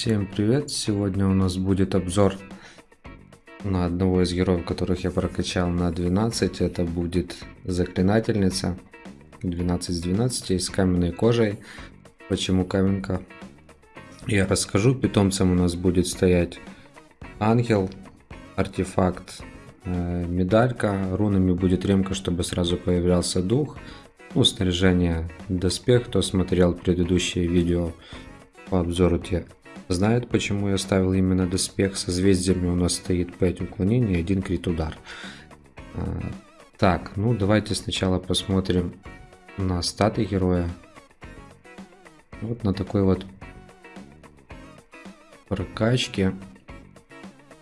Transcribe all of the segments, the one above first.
Всем привет! Сегодня у нас будет обзор на одного из героев, которых я прокачал на 12. Это будет Заклинательница 12 с 12 с каменной кожей. Почему каменка? Я расскажу. Питомцем у нас будет стоять ангел, артефакт, э, медалька. Рунами будет ремка, чтобы сразу появлялся дух. Ну, снаряжение, доспех. Кто смотрел предыдущие видео по обзору те знает, почему я ставил именно доспех. Созвездиями у нас стоит 5 уклонений и 1 крит удар. А, так, ну давайте сначала посмотрим на статы героя. Вот на такой вот прокачке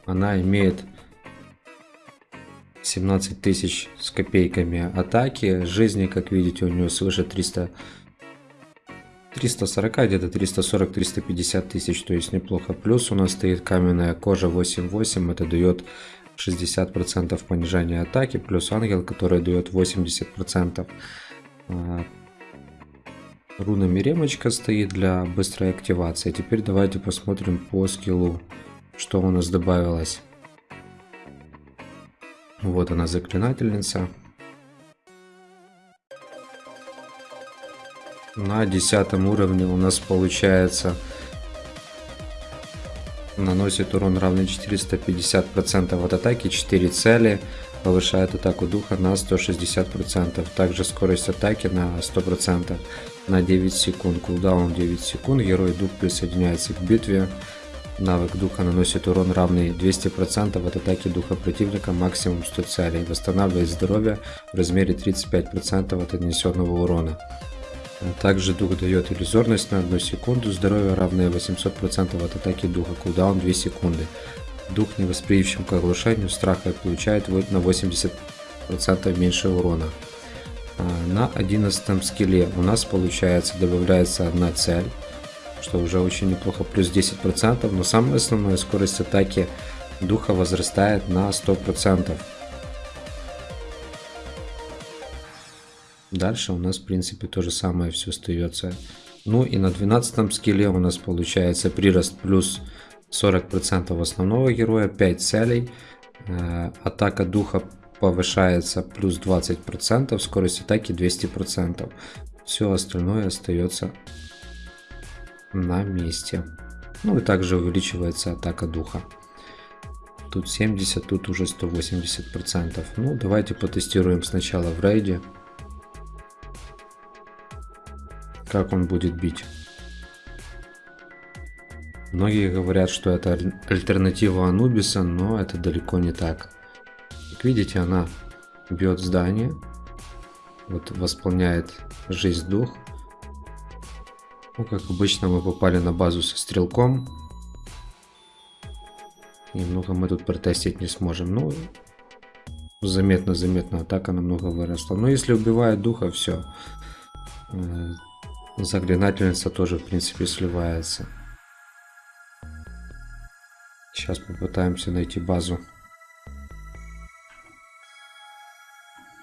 она имеет 17 тысяч с копейками атаки. Жизни, как видите, у нее свыше 300 340, где-то 340-350 тысяч, то есть неплохо. Плюс у нас стоит каменная кожа 8.8, это дает 60% понижения атаки, плюс ангел, который дает 80%. А, рунами ремочка стоит для быстрой активации. Теперь давайте посмотрим по скиллу, что у нас добавилось. Вот она заклинательница. На десятом уровне у нас получается наносит урон равный 450% от атаки, 4 цели, повышает атаку духа на 160%, также скорость атаки на 100% на 9 секунд, кулдаун 9 секунд, герой дух присоединяется к битве, навык духа наносит урон равный 200% от атаки духа противника, максимум 100 целей, восстанавливает здоровье в размере 35% от отнесенного урона. Также дух дает иллюзорность на 1 секунду, здоровье равное 800% от атаки духа, кулдаун 2 секунды. Дух, не восприимчив к оглушению страха, получает на 80% меньше урона. А, на 11 скилле у нас получается добавляется одна цель, что уже очень неплохо, плюс 10%, но самая основная скорость атаки духа возрастает на 100%. Дальше у нас, в принципе, то же самое все остается. Ну и на 12 скилле у нас получается прирост плюс 40% основного героя, 5 целей. Э, атака духа повышается плюс 20%, скорость атаки 200%. Все остальное остается на месте. Ну и также увеличивается атака духа. Тут 70, тут уже 180%. Ну давайте потестируем сначала в рейде. Как он будет бить. Многие говорят, что это альтернатива Анубиса, но это далеко не так. Как видите, она бьет здание, вот восполняет жизнь дух. Ну, как обычно, мы попали на базу со стрелком. Немного мы тут протестить не сможем. Ну, заметно-заметно атака намного выросла. Но если убивает духа, все. Заклинательница тоже, в принципе, сливается. Сейчас попытаемся найти базу.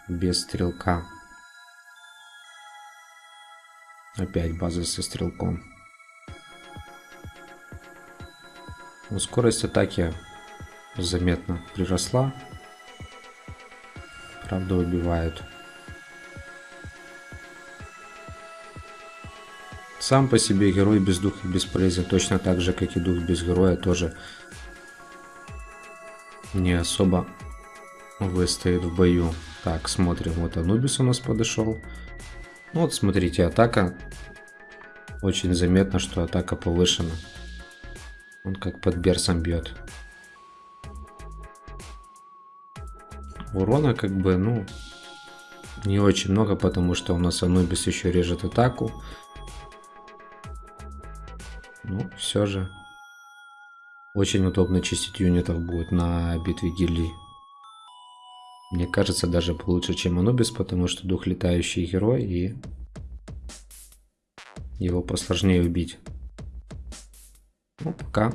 Без стрелка. Опять база со стрелком. Но скорость атаки заметно приросла. Правда, убивают. Сам по себе герой без духа бесполезен, точно так же, как и дух без героя тоже не особо выстоит в бою. Так, смотрим, вот Анубис у нас подошел. Ну вот, смотрите, атака. Очень заметно, что атака повышена. Он как под берсом бьет. Урона как бы, ну, не очень много, потому что у нас Анубис еще режет атаку. Ну, все же. Очень удобно чистить юнитов будет на битве гильдий. Мне кажется, даже получше, чем Анубис, потому что дух летающий герой и его посложнее убить. Ну, пока.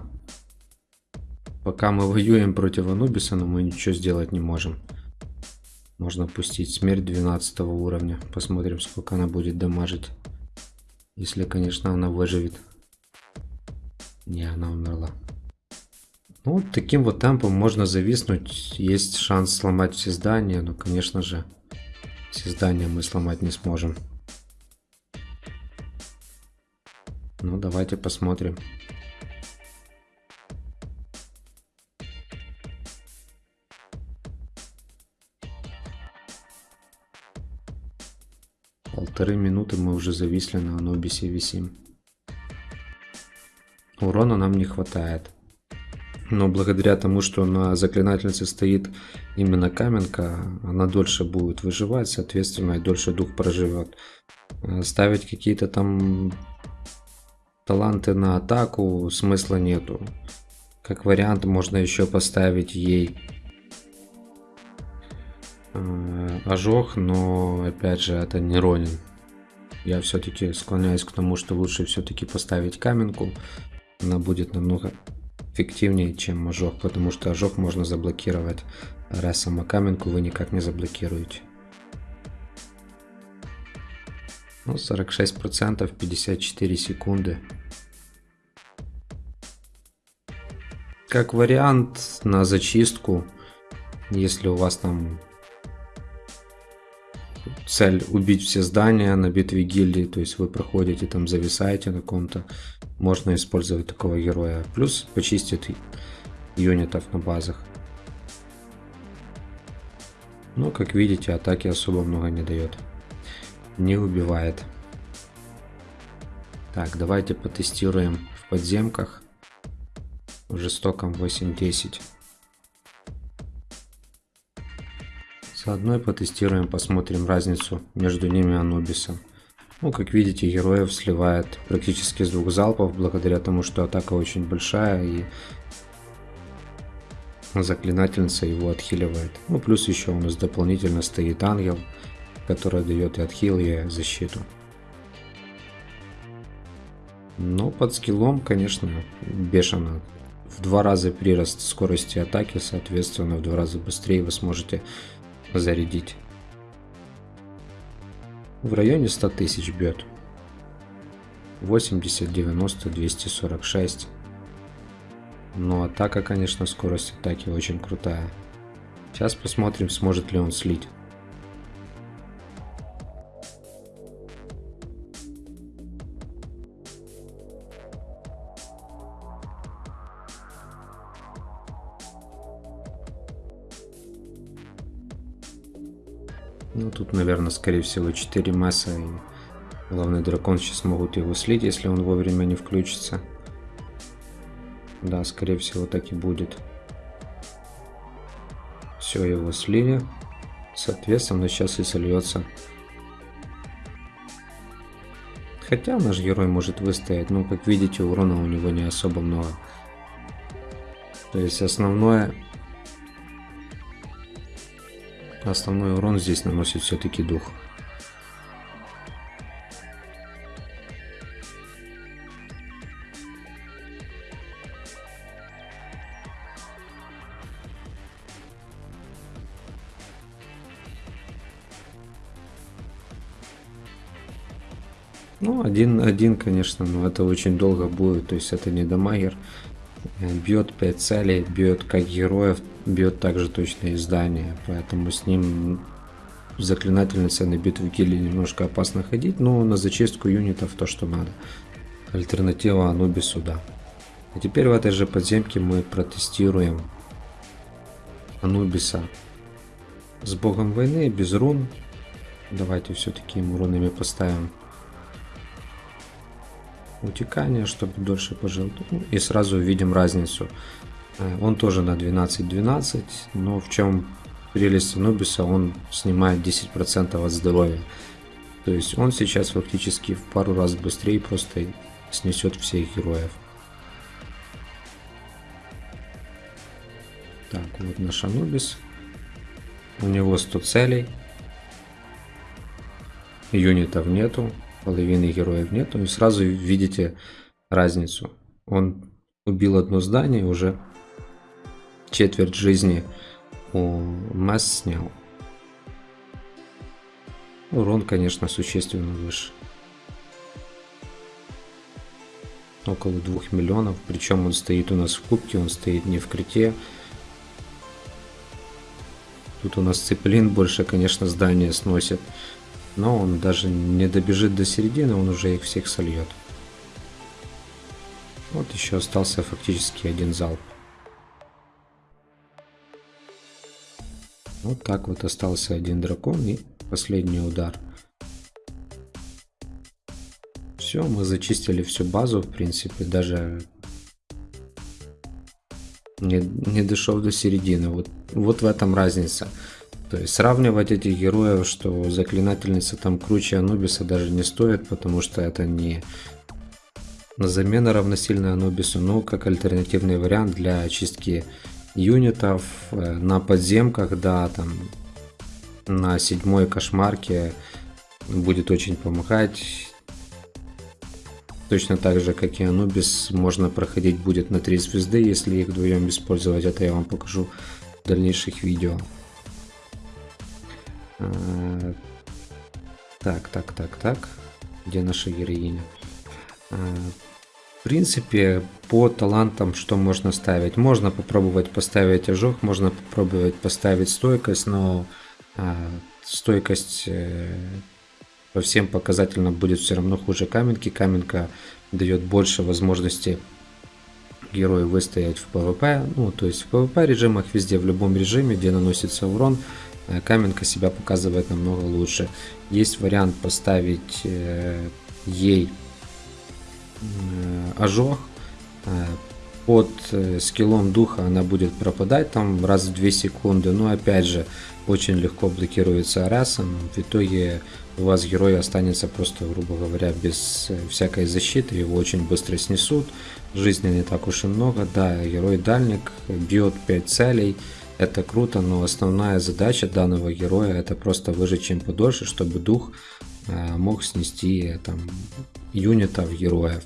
Пока мы воюем против Анубиса, но мы ничего сделать не можем. Можно пустить смерть 12 уровня. Посмотрим, сколько она будет дамажить. Если, конечно, она выживет. Не, она умерла. Ну, таким вот темпом можно зависнуть. Есть шанс сломать все здания, но, конечно же, все здания мы сломать не сможем. Ну, давайте посмотрим. Полторы минуты мы уже зависли на Анубисе висим. Урона нам не хватает. Но благодаря тому, что на заклинательнице стоит именно каменка, она дольше будет выживать, соответственно, и дольше дух проживет. Э, ставить какие-то там таланты на атаку смысла нету. Как вариант можно еще поставить ей э, ожог, но опять же это не Ронин. Я все-таки склоняюсь к тому, что лучше все-таки поставить каменку. Она будет намного эффективнее, чем ожог, потому что ожог можно заблокировать, раз сама каменку вы никак не заблокируете. Ну, 46%, 54 секунды. Как вариант на зачистку, если у вас там цель убить все здания на битве гильдии, то есть вы проходите там, зависаете на ком-то, можно использовать такого героя. Плюс почистит юнитов на базах. Но, как видите, атаки особо много не дает. Не убивает. Так, давайте потестируем в подземках. В жестоком 8-10. Заодно и потестируем, посмотрим разницу между ними Анубиса. Ну, как видите, героев сливает практически с двух залпов, благодаря тому, что атака очень большая и заклинательница его отхиливает. Ну, плюс еще у нас дополнительно стоит ангел, который дает и отхил, и защиту. Но под скиллом, конечно, бешено. В два раза прирост скорости атаки, соответственно, в два раза быстрее вы сможете зарядить. В районе 100 тысяч бьет. 80, 90, 246. Но атака, конечно, скорость атаки очень крутая. Сейчас посмотрим, сможет ли он слить. Наверное, скорее всего 4 масса. И главный дракон сейчас могут его слить, если он вовремя не включится. Да, скорее всего так и будет. Все, его слили. Соответственно, сейчас и сольется. Хотя наш герой может выстоять, но как видите, урона у него не особо много. То есть основное Основной урон здесь наносит все-таки дух. Ну, один, один, конечно, но это очень долго будет, то есть это не дамагер. Бьет 5 целей, бьет как героев, бьет также точно издание, поэтому с ним заклинательница на битву килли немножко опасно ходить, но на зачистку юнитов то, что надо. Альтернатива Анубису, да. А теперь в этой же подземке мы протестируем Анубиса с богом войны, без рун. Давайте все-таки ему рунами поставим утекание, чтобы дольше пожил. И сразу увидим разницу. Он тоже на 12-12, но в чем прелесть Анубиса, он снимает 10% от здоровья. То есть он сейчас фактически в пару раз быстрее просто снесет всех героев. Так, вот наш Анубис. У него 100 целей. Юнитов нету, половины героев нету. И сразу видите разницу. Он убил одно здание, уже четверть жизни у Масс снял. Урон, конечно, существенно выше. около 2 миллионов. Причем он стоит у нас в кубке, он стоит не в крите. Тут у нас цеплин больше, конечно, здание сносит. Но он даже не добежит до середины, он уже их всех сольет. Вот еще остался фактически один залп. Вот так вот остался один дракон и последний удар. Все, мы зачистили всю базу, в принципе, даже не, не дошел до середины. Вот, вот в этом разница. То есть сравнивать этих героев, что заклинательница там круче Анубиса даже не стоит, потому что это не замена равносильная Анубису, но как альтернативный вариант для очистки юнитов э, на подземках, да, там на седьмой кошмарке будет очень помогать. Точно так же, как и Анубис, можно проходить будет на 3 звезды, если их вдвоем использовать. Это я вам покажу в дальнейших видео. А, так, так, так, так. Где наша героиня? А, в принципе, по талантам что можно ставить? Можно попробовать поставить ожог, можно попробовать поставить стойкость, но э, стойкость э, по всем показателям будет все равно хуже каменки. Каменка дает больше возможности герою выстоять в PvP. Ну, то есть в PvP режимах везде, в любом режиме, где наносится урон, э, каменка себя показывает намного лучше. Есть вариант поставить э, ей ожог. Э, под э, скиллом духа она будет пропадать там раз в 2 секунды. Но опять же, очень легко блокируется арасом. В итоге у вас герой останется просто, грубо говоря, без всякой защиты. Его очень быстро снесут. Жизни не так уж и много. Да, герой дальник бьет 5 целей. Это круто, но основная задача данного героя это просто выжить чем подольше, чтобы дух мог снести там юнитов героев.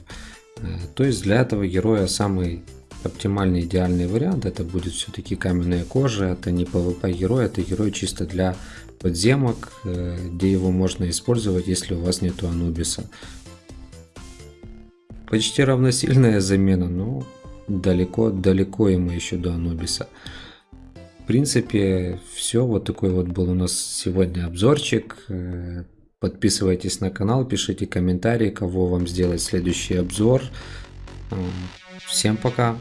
Э, то есть для этого героя самый оптимальный идеальный вариант это будет все-таки каменная кожа. Это не PvP герой, это герой чисто для подземок, э, где его можно использовать, если у вас нету Анубиса. Почти равносильная замена, но далеко, далеко ему еще до Анубиса. В принципе, все. Вот такой вот был у нас сегодня обзорчик. Подписывайтесь на канал, пишите комментарии, кого вам сделать следующий обзор. Всем пока!